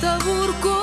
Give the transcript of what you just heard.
Taburco